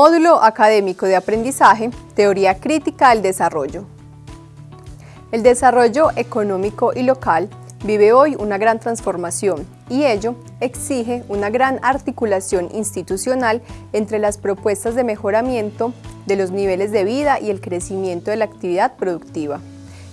Módulo Académico de Aprendizaje, Teoría Crítica del Desarrollo. El desarrollo económico y local vive hoy una gran transformación y ello exige una gran articulación institucional entre las propuestas de mejoramiento de los niveles de vida y el crecimiento de la actividad productiva.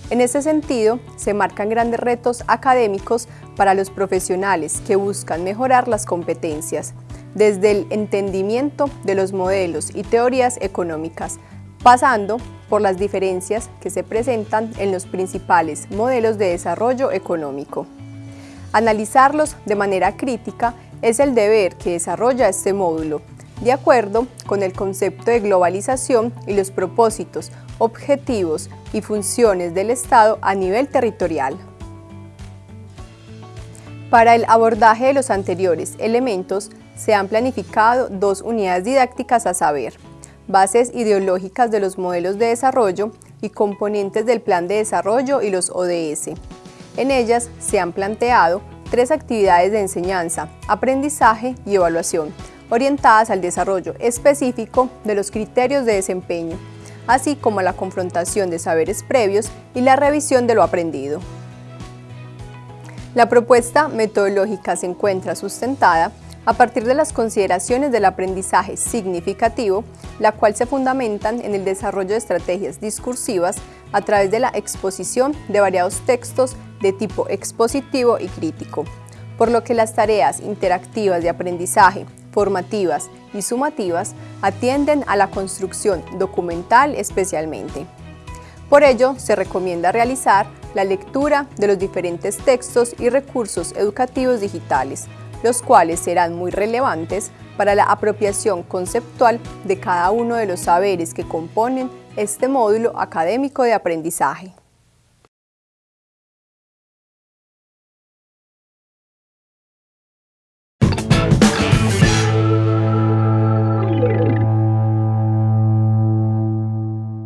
En ese sentido, se marcan grandes retos académicos para los profesionales que buscan mejorar las competencias, desde el entendimiento de los modelos y teorías económicas, pasando por las diferencias que se presentan en los principales modelos de desarrollo económico. Analizarlos de manera crítica es el deber que desarrolla este módulo, de acuerdo con el concepto de globalización y los propósitos, objetivos y funciones del Estado a nivel territorial. Para el abordaje de los anteriores elementos, se han planificado dos unidades didácticas a saber, bases ideológicas de los modelos de desarrollo y componentes del plan de desarrollo y los ODS. En ellas se han planteado tres actividades de enseñanza, aprendizaje y evaluación, orientadas al desarrollo específico de los criterios de desempeño, así como a la confrontación de saberes previos y la revisión de lo aprendido. La propuesta metodológica se encuentra sustentada a partir de las consideraciones del aprendizaje significativo, la cual se fundamentan en el desarrollo de estrategias discursivas a través de la exposición de variados textos de tipo expositivo y crítico, por lo que las tareas interactivas de aprendizaje, formativas y sumativas atienden a la construcción documental especialmente. Por ello, se recomienda realizar la lectura de los diferentes textos y recursos educativos digitales, los cuales serán muy relevantes para la apropiación conceptual de cada uno de los saberes que componen este módulo académico de aprendizaje.